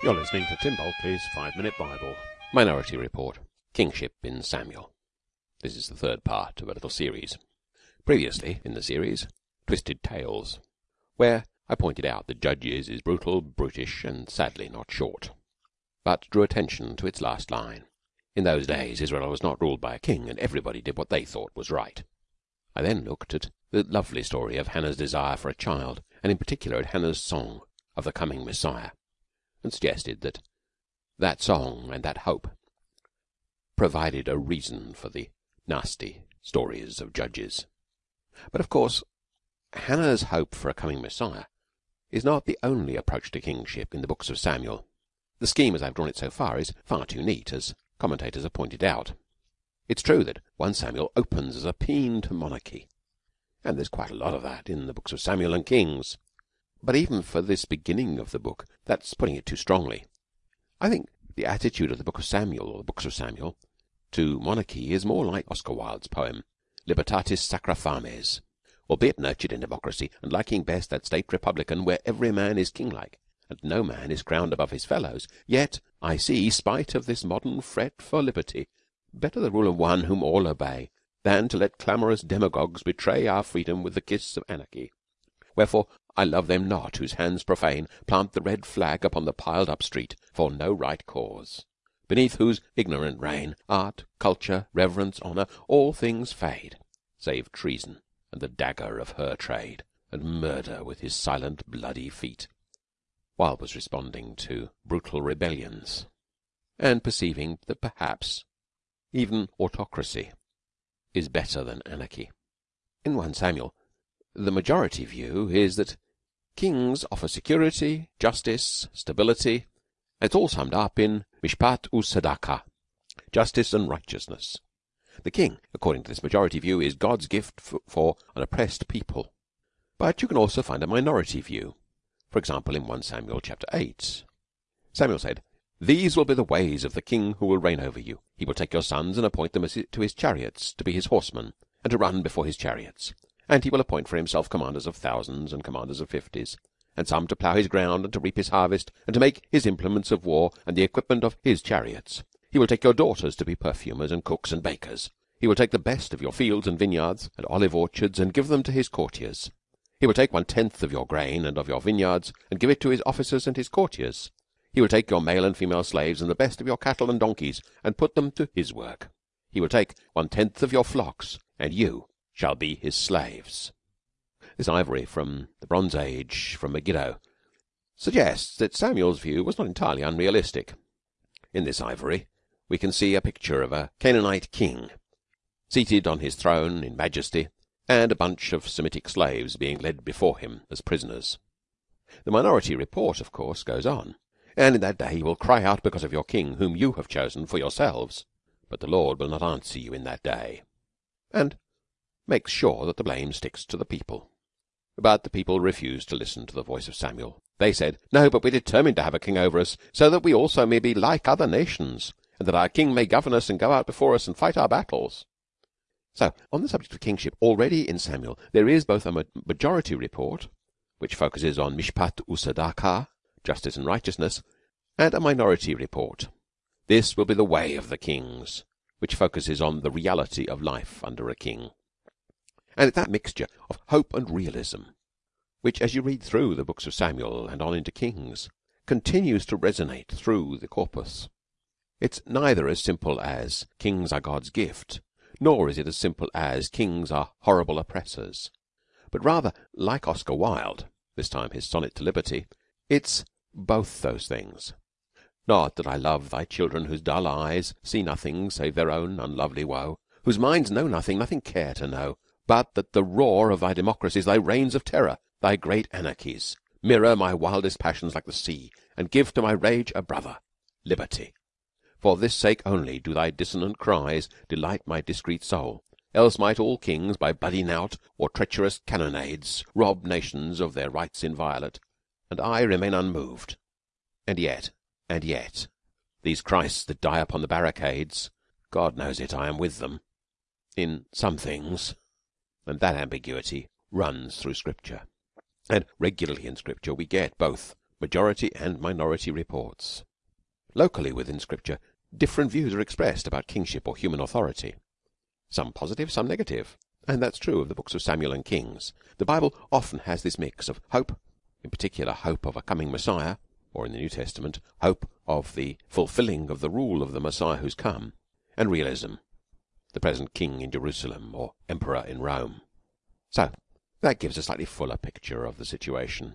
You're listening to Tim Bulkeley's Five Minute Bible. Minority Report Kingship in Samuel. This is the third part of a little series. Previously in the series, Twisted Tales, where I pointed out that Judges is brutal, brutish, and sadly not short, but drew attention to its last line. In those days Israel was not ruled by a king, and everybody did what they thought was right. I then looked at the lovely story of Hannah's desire for a child, and in particular at Hannah's song of the coming Messiah and suggested that that song and that hope provided a reason for the nasty stories of judges. But of course, Hannah's hope for a coming Messiah is not the only approach to kingship in the books of Samuel. The scheme, as I've drawn it so far, is far too neat, as commentators have pointed out. It's true that 1 Samuel opens as a paean to monarchy, and there's quite a lot of that in the books of Samuel and Kings. But even for this beginning of the book, that's putting it too strongly. I think the attitude of the Book of Samuel, or the Books of Samuel, to monarchy is more like Oscar Wilde's poem, Libertatis Sacra Fames, albeit nurtured in democracy, and liking best that state republican where every man is kinglike, and no man is crowned above his fellows. Yet I see, spite of this modern fret for liberty, better the rule of one whom all obey, than to let clamorous demagogues betray our freedom with the kiss of anarchy. Wherefore I love them not whose hands profane Plant the red flag upon the piled up street For no right cause; beneath whose ignorant reign Art, culture, reverence, honour, all things fade, Save treason and the dagger of her trade, And murder with his silent bloody feet. Wilde was responding to brutal rebellions, and perceiving that perhaps even autocracy is better than anarchy. In 1 Samuel the majority view is that kings offer security, justice, stability, it's all summed up in mishpat u'sadaka, justice and righteousness. The king, according to this majority view, is God's gift for an oppressed people. But you can also find a minority view. For example, in 1 Samuel chapter 8, Samuel said, These will be the ways of the king who will reign over you. He will take your sons and appoint them to his chariots, to be his horsemen, and to run before his chariots. And he will appoint for himself commanders of thousands and commanders of fifties, and some to plough his ground and to reap his harvest, and to make his implements of war and the equipment of his chariots. He will take your daughters to be perfumers and cooks and bakers. He will take the best of your fields and vineyards and olive orchards and give them to his courtiers. He will take one tenth of your grain and of your vineyards and give it to his officers and his courtiers. He will take your male and female slaves and the best of your cattle and donkeys and put them to his work. He will take one tenth of your flocks, and you shall be his slaves. This ivory from the Bronze Age from Megiddo suggests that Samuel's view was not entirely unrealistic. In this ivory we can see a picture of a Canaanite king seated on his throne in majesty and a bunch of Semitic slaves being led before him as prisoners. The minority report, of course, goes on, and in that day you will cry out because of your king whom you have chosen for yourselves, but the Lord will not answer you in that day. And makes sure that the blame sticks to the people. But the people refused to listen to the voice of Samuel. They said, No, but we're determined to have a king over us, so that we also may be like other nations, and that our king may govern us and go out before us and fight our battles. So, on the subject of kingship, already in Samuel, there is both a majority report, which focuses on mishpat u'sadaka, justice and righteousness, and a minority report. This will be the way of the kings, which focuses on the reality of life under a king. And it's that mixture of hope and realism which, as you read through the books of Samuel and on into Kings, continues to resonate through the corpus. It's neither as simple as kings are God's gift, nor is it as simple as kings are horrible oppressors, but rather, like Oscar Wilde, this time his sonnet to liberty, it's both those things. Not that I love thy children whose dull eyes see nothing save their own unlovely woe, whose minds know nothing, nothing care to know, but that the roar of thy democracies, thy reigns of terror, thy great anarchies, mirror my wildest passions like the sea, and give to my rage a brother, liberty. For this sake only do thy dissonant cries delight my discreet soul. Else might all kings by bloody knout or treacherous cannonades rob nations of their rights inviolate, and I remain unmoved. And yet, and yet, these Christs that die upon the barricades, God knows it, I am with them. In some things and that ambiguity runs through Scripture. And regularly in Scripture we get both majority and minority reports. Locally within Scripture, different views are expressed about kingship or human authority. Some positive, some negative. And that's true of the books of Samuel and Kings. The Bible often has this mix of hope, in particular hope of a coming Messiah, or in the New Testament, hope of the fulfilling of the rule of the Messiah who's come, and realism, the present king in Jerusalem or emperor in Rome. So that gives a slightly fuller picture of the situation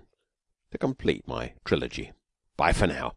to complete my trilogy. Bye for now.